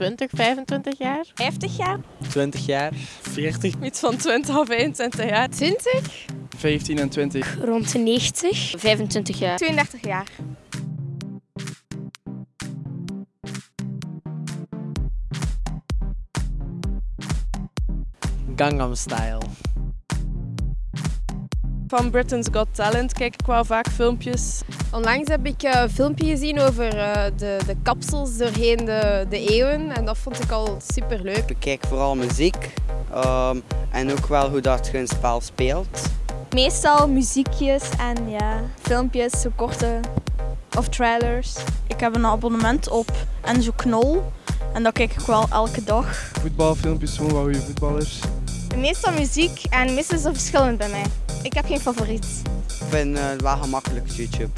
20, 25 jaar. 50 jaar? 20 jaar. 40. Iets van 20 of 21 jaar. 20? 15 en 20. Rond de 90. 25 jaar. 32 jaar. Gangnam Style. Van Britain's Got Talent kijk ik wel vaak filmpjes. Onlangs heb ik eh, een filmpje gezien over eh, de, de kapsels doorheen de, de eeuwen. En dat vond ik al super leuk. Ik kijk vooral muziek ehm, en ook wel hoe dat je een spel speelt. Meestal muziekjes en ja, filmpjes, zo korte of trailers. Ik heb een abonnement op Enzo Knol en dat kijk ik wel elke dag. Voetbalfilmpjes, gewoon wat goede voetballers. Meestal muziek en meestal is verschillend bij mij. Ik heb geen favoriet. Ik vind het wel gemakkelijk YouTube.